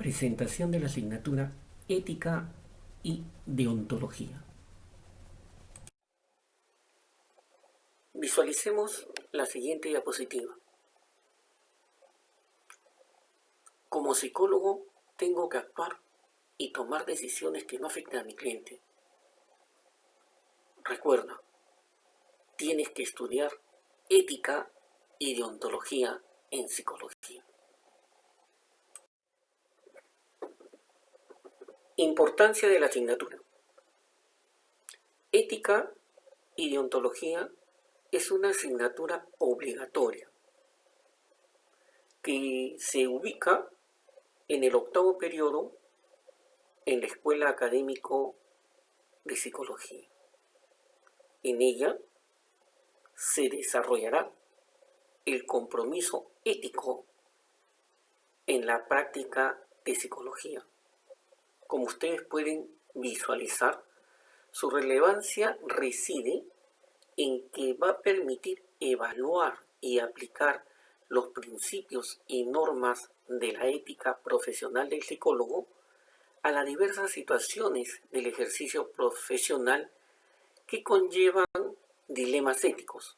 Presentación de la asignatura Ética y Deontología. Visualicemos la siguiente diapositiva. Como psicólogo tengo que actuar y tomar decisiones que no afecten a mi cliente. Recuerda, tienes que estudiar ética y deontología en psicología. Importancia de la asignatura. Ética y deontología es una asignatura obligatoria que se ubica en el octavo periodo en la Escuela Académico de Psicología. En ella se desarrollará el compromiso ético en la práctica de psicología. Como ustedes pueden visualizar, su relevancia reside en que va a permitir evaluar y aplicar los principios y normas de la ética profesional del psicólogo a las diversas situaciones del ejercicio profesional que conllevan dilemas éticos,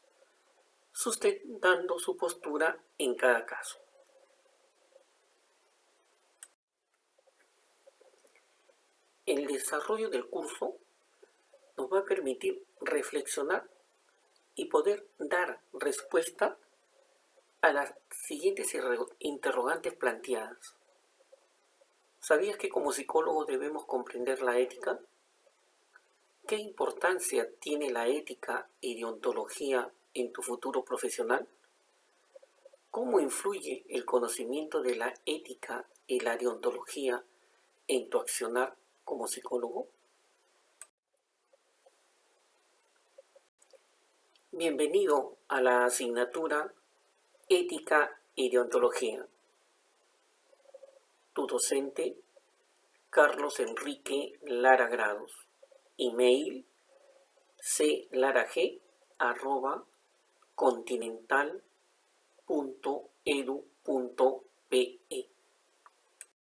sustentando su postura en cada caso. El desarrollo del curso nos va a permitir reflexionar y poder dar respuesta a las siguientes interrogantes planteadas. ¿Sabías que como psicólogos debemos comprender la ética? ¿Qué importancia tiene la ética y deontología en tu futuro profesional? ¿Cómo influye el conocimiento de la ética y la deontología en tu accionar como psicólogo? Bienvenido a la asignatura Ética y Deontología. Tu docente, Carlos Enrique Lara Grados. Email clarag arroba continental.edu.pe